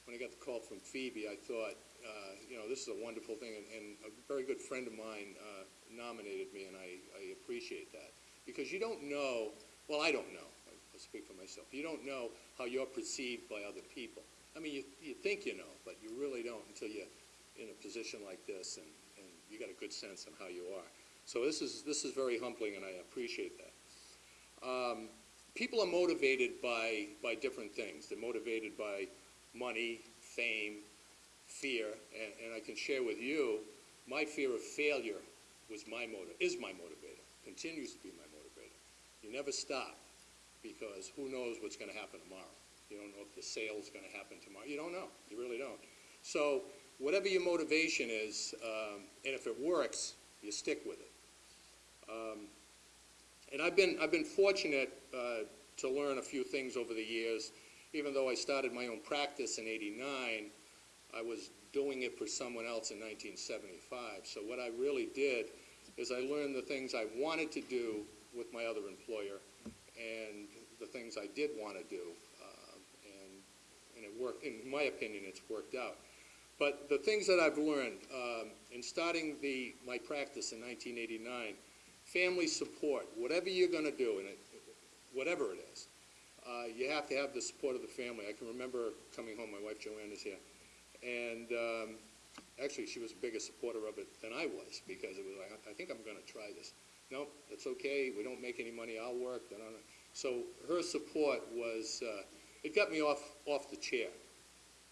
when I got the call from Phoebe, I thought, uh, you know, this is a wonderful thing, and, and a very good friend of mine uh, nominated me, and I, I appreciate that. Because you don't know, well, I don't know, I'll speak for myself, you don't know how you're perceived by other people. I mean, you, you think you know, but you really don't until you're in a position like this, and, and you got a good sense on how you are. So this is, this is very humbling, and I appreciate that. Um, people are motivated by, by different things. They're motivated by money, fame, fear, and, and I can share with you, my fear of failure was my motive, is my motivator, continues to be my motivator. You never stop, because who knows what's gonna happen tomorrow? You don't know if the sale's gonna happen tomorrow, you don't know, you really don't. So, whatever your motivation is, um, and if it works, you stick with it. Um, and I've been, I've been fortunate uh, to learn a few things over the years. Even though I started my own practice in 89, I was doing it for someone else in 1975. So what I really did is I learned the things I wanted to do with my other employer and the things I did want to do. Uh, and, and it worked, in my opinion, it's worked out. But the things that I've learned um, in starting the, my practice in 1989, family support, whatever you're going to do, and it, whatever it is, uh, you have to have the support of the family. I can remember coming home, my wife Joanne is here, and um, actually she was a bigger supporter of it than I was because it was like, I think I'm going to try this. No, it's okay. We don't make any money. I'll work. So her support was, uh, it got me off, off the chair,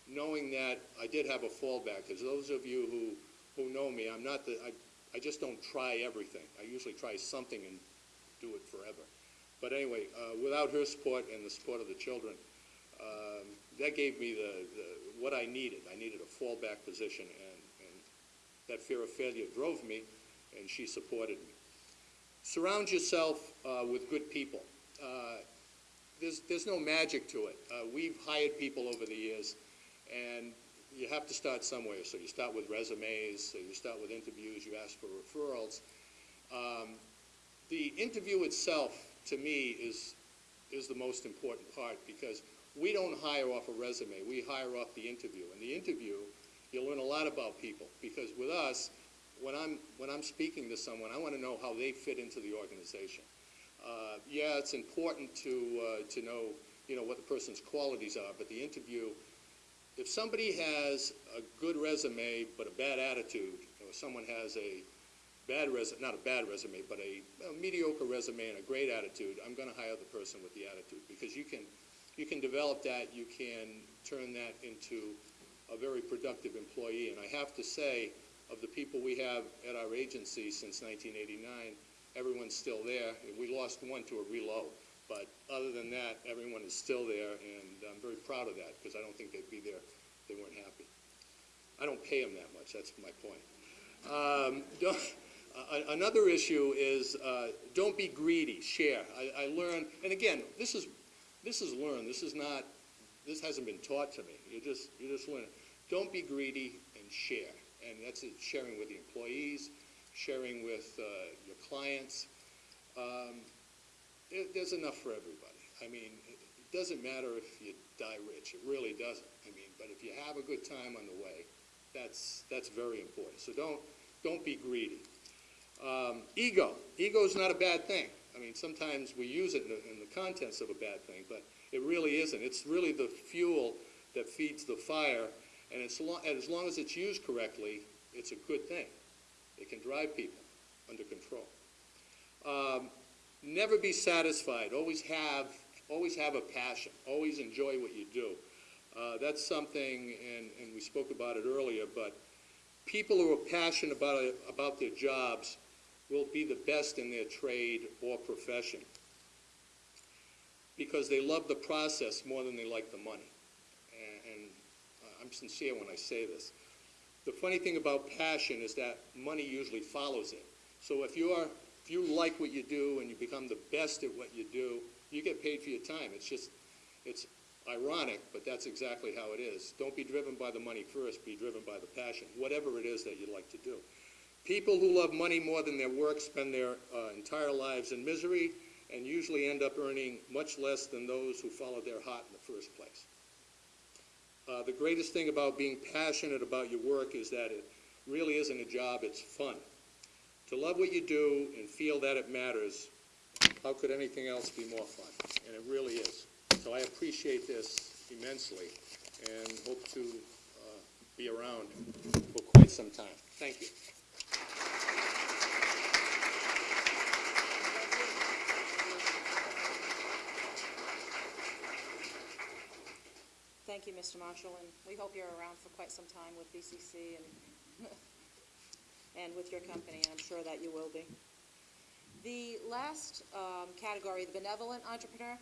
knowing that I did have a fallback. Because those of you who, who know me, I'm not the, I, I just don't try everything. I usually try something and do it forever. But anyway, uh, without her support and the support of the children, um, that gave me the, the, what I needed. I needed a fallback position, and, and that fear of failure drove me, and she supported me. Surround yourself uh, with good people. Uh, there's, there's no magic to it. Uh, we've hired people over the years, and you have to start somewhere. So you start with resumes, so you start with interviews, you ask for referrals. Um, the interview itself, to me, is, is the most important part because we don't hire off a resume. We hire off the interview. And the interview, you learn a lot about people because with us, when I'm, when I'm speaking to someone, I want to know how they fit into the organization. Uh, yeah, it's important to, uh, to know, you know, what the person's qualities are, but the interview, if somebody has a good resume but a bad attitude, or someone has a bad resume, not a bad resume, but a, a mediocre resume and a great attitude, I'm going to hire the person with the attitude because you can, you can develop that, you can turn that into a very productive employee. And I have to say, of the people we have at our agency since 1989, everyone's still there. We lost one to a reload, but other than that, everyone is still there, and I'm very proud of that because I don't think they'd be there if they weren't happy. I don't pay them that much, that's my point. Um, another issue is uh, don't be greedy, share. I, I learned, and again, this is, this is learned, this is not, this hasn't been taught to me. You just, you just learn. Don't be greedy and share. And that's it, sharing with the employees, sharing with uh, your clients. Um, it, there's enough for everybody. I mean, it, it doesn't matter if you die rich. It really doesn't. I mean, but if you have a good time on the way, that's, that's very important. So don't, don't be greedy. Um, ego. Ego is not a bad thing. I mean, sometimes we use it in the, in the contents of a bad thing, but it really isn't. It's really the fuel that feeds the fire, and it's lo- and as long as it's used correctly, it's a good thing. It can drive people under control. Um, never be satisfied. Always have, always have a passion. Always enjoy what you do. Uh, that's something, and, and we spoke about it earlier, but people who are passionate about, about their jobs will be the best in their trade or profession because they love the process more than they like the money. And, and uh, I'm sincere when I say this. The funny thing about passion is that money usually follows it. So if you are, if you like what you do and you become the best at what you do, you get paid for your time. It's just, it's ironic, but that's exactly how it is. Don't be driven by the money first, be driven by the passion, whatever it is that you like to do. People who love money more than their work spend their uh, entire lives in misery and usually end up earning much less than those who followed their heart in the first place. Uh, the greatest thing about being passionate about your work is that it really isn't a job, it's fun. To love what you do and feel that it matters, how could anything else be more fun? And it really is. So I appreciate this immensely and hope to uh, be around for quite some time. Thank you. Thank you, Mr. Marshall, and we hope you're around for quite some time with BCC and, and with your company, and I'm sure that you will be. The last um, category, the benevolent entrepreneur,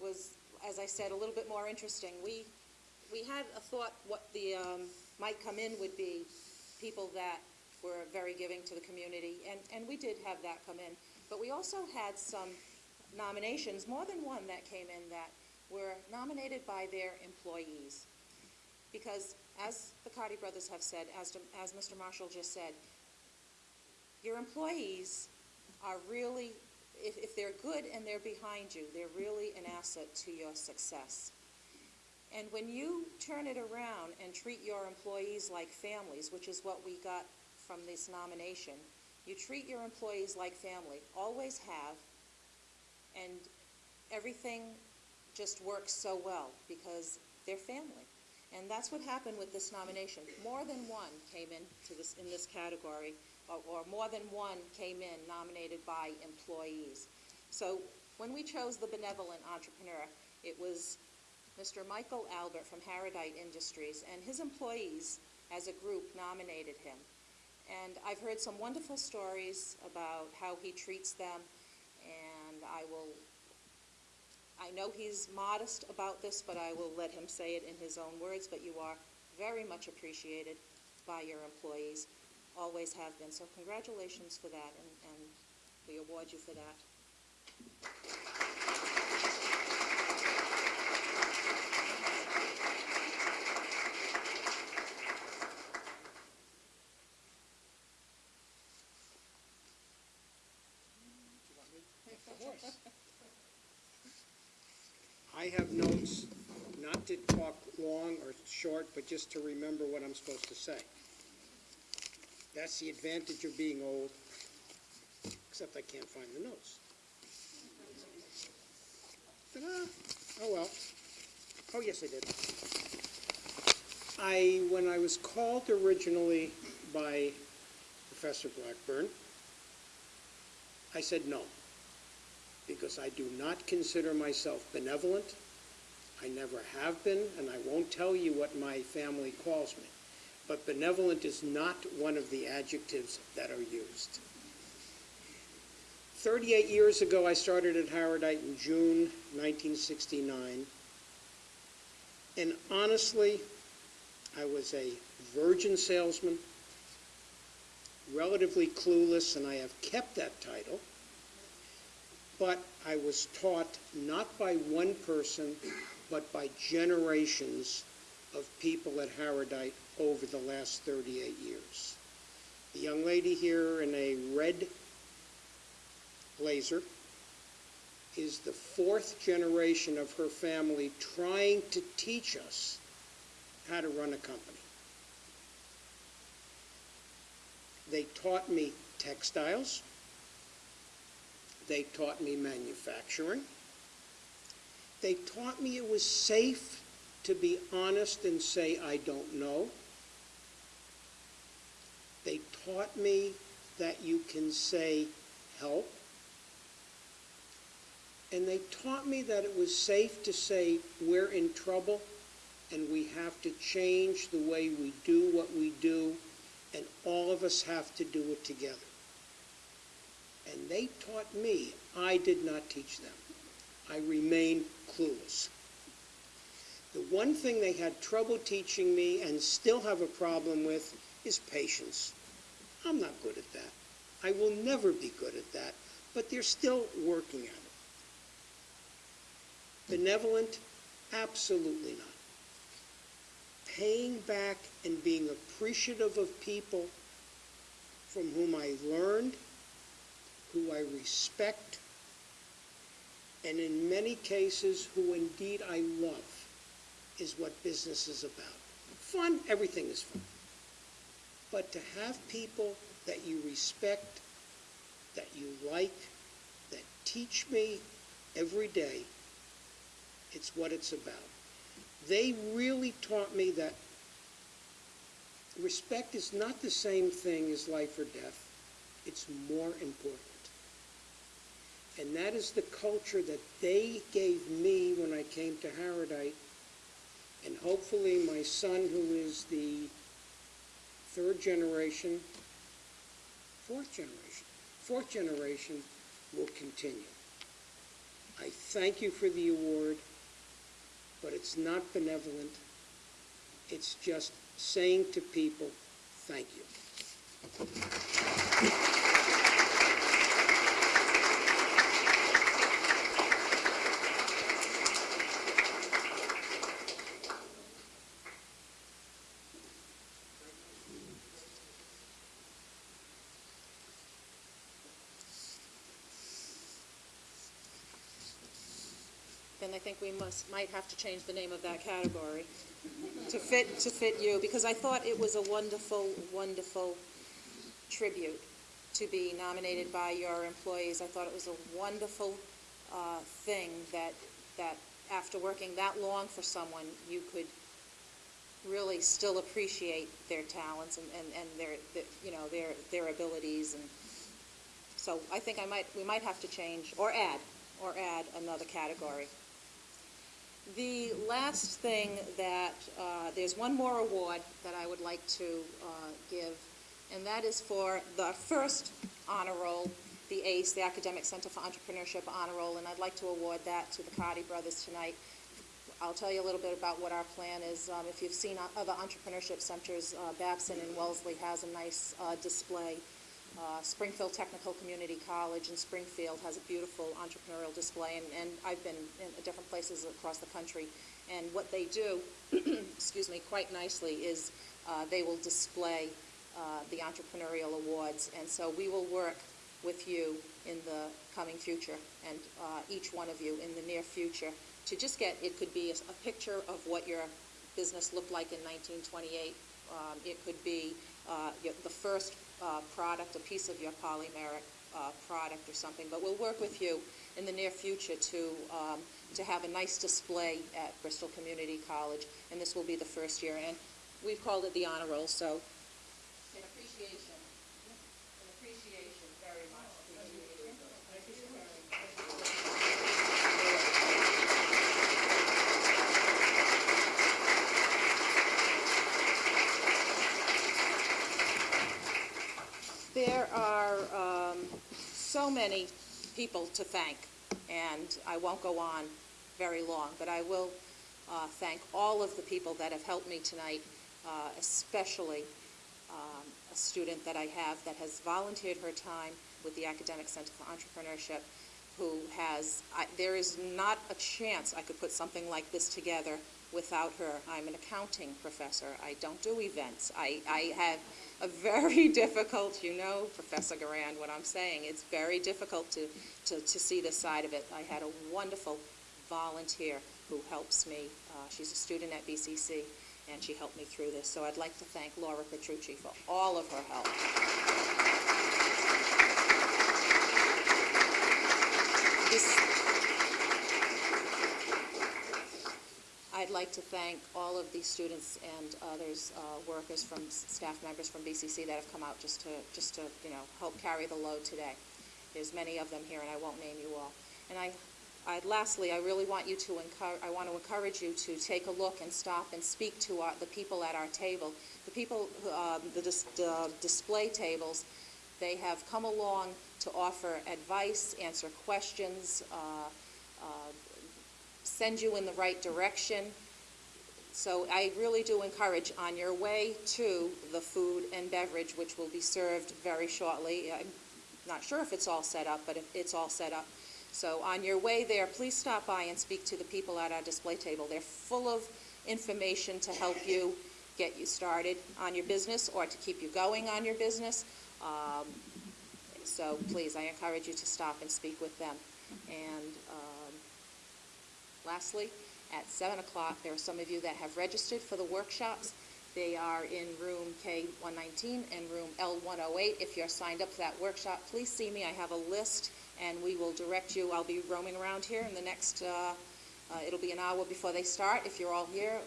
was, as I said, a little bit more interesting. We, we had a thought what the, um, might come in would be people that were very giving to the community, and, and we did have that come in. But we also had some nominations, more than one that came in that were nominated by their employees. Because as the Cardi brothers have said, as, as Mr. Marshall just said, your employees are really, if, if they're good and they're behind you, they're really an asset to your success. And when you turn it around and treat your employees like families, which is what we got from this nomination, you treat your employees like family, always have, and everything just works so well because they're family. And that's what happened with this nomination. More than one came in to this, in this category, or, or more than one came in nominated by employees. So when we chose the benevolent entrepreneur, it was Mr. Michael Albert from Harodite Industries, and his employees, as a group, nominated him. And I've heard some wonderful stories about how he treats them, and I will I know he's modest about this, but I will let him say it in his own words, but you are very much appreciated by your employees, always have been. So congratulations for that, and, and we award you for that. I have notes, not to talk long or short, but just to remember what I'm supposed to say. That's the advantage of being old, except I can't find the notes. Oh, well. Oh, yes, I did. I, when I was called originally by Professor Blackburn, I said no because I do not consider myself benevolent. I never have been, and I won't tell you what my family calls me. But benevolent is not one of the adjectives that are used. 38 years ago, I started at Harodite in June 1969. And honestly, I was a virgin salesman, relatively clueless, and I have kept that title but I was taught not by one person, but by generations of people at Harodite over the last 38 years. The young lady here in a red blazer is the fourth generation of her family trying to teach us how to run a company. They taught me textiles. They taught me manufacturing. They taught me it was safe to be honest and say, I don't know. They taught me that you can say, help. And they taught me that it was safe to say, we're in trouble and we have to change the way we do what we do, and all of us have to do it together. And they taught me, I did not teach them. I remain clueless. The one thing they had trouble teaching me and still have a problem with is patience. I'm not good at that. I will never be good at that, but they're still working at it. Benevolent? Absolutely not. Paying back and being appreciative of people from whom I learned, who I respect, and in many cases who indeed I love, is what business is about. Fun, everything is fun. But to have people that you respect, that you like, that teach me every day, it's what it's about. They really taught me that respect is not the same thing as life or death. It's more important. And that is the culture that they gave me when I came to Harodite. And hopefully my son, who is the third generation, fourth generation, fourth generation, will continue. I thank you for the award, but it's not benevolent. It's just saying to people, thank you. I think we must, might have to change the name of that category to fit, to fit you, because I thought it was a wonderful, wonderful tribute to be nominated by your employees. I thought it was a wonderful uh, thing that, that after working that long for someone, you could really still appreciate their talents and, and, and their, their, you know, their, their abilities. And so I think I might, we might have to change, or add, or add another category. The last thing that, uh, there's one more award that I would like to uh, give, and that is for the first honor roll, the ACE, the Academic Center for Entrepreneurship Honor Roll, and I'd like to award that to the Cardi brothers tonight. I'll tell you a little bit about what our plan is. Um, If you've seen other entrepreneurship centers, uh, Babson and Wellesley has a nice uh, display. Uh, Springfield Technical Community College in Springfield has a beautiful entrepreneurial display, and, and I've been in different places across the country. And what they do, excuse me, quite nicely is uh, they will display uh, the entrepreneurial awards. And so we will work with you in the coming future, and uh, each one of you in the near future, to just get, it could be a, a picture of what your business looked like in 1928. Um, it could be uh, the first uh, product, a piece of your polymeric uh, product or something. But we'll work with you in the near future to, um, to have a nice display at Bristol Community College, and this will be the first year. And we've called it the honor roll, so in appreciation, in appreciation very much. There are um, so many people to thank, and I won't go on very long, but I will uh, thank all of the people that have helped me tonight, uh, especially um, a student that I have that has volunteered her time with the Academic Center for Entrepreneurship, who has, I, there is not a chance I could put something like this together without her. I'm an accounting professor. I don't do events. I, I have a very difficult, you know, Professor Garand, what I'm saying. It's very difficult to, to, to see this side of it. I had a wonderful volunteer who helps me. Uh, she's a student at BCC, and she helped me through this. So I'd like to thank Laura Petrucci for all of her help. This, I'd like to thank all of the students and others, uh, workers from, staff members from BCC that have come out just to, just to, you know, help carry the load today. There's many of them here, and I won't name you all. And I, I, lastly, I really want you to encourage, I want to encourage you to take a look and stop and speak to our, the people at our table. The people, um, the dis, the display tables, they have come along to offer advice, answer questions, uh, uh, send you in the right direction. So I really do encourage, on your way to the food and beverage, which will be served very shortly, I'm not sure if it's all set up, but if it's all set up. So on your way there, please stop by and speak to the people at our display table. They're full of information to help you get you started on your business or to keep you going on your business. Um, So please, I encourage you to stop and speak with them. And um, lastly, at 7 o'clock, there are some of you that have registered for the workshops. They are in room K119 and room L108. If you're signed up for that workshop, please see me. I have a list, and we will direct you. I'll be roaming around here in the next, uh, uh, it'll be an hour before they start. If you're all here,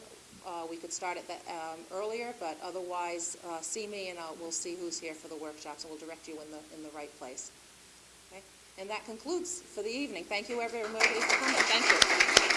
uh, we could start it that, um, earlier, but otherwise, uh, see me, and I'll- we'll see who's here for the workshops, and we'll direct you in the, in the right place. Okay? And that concludes for the evening. Thank you, everybody, for coming. Thank you.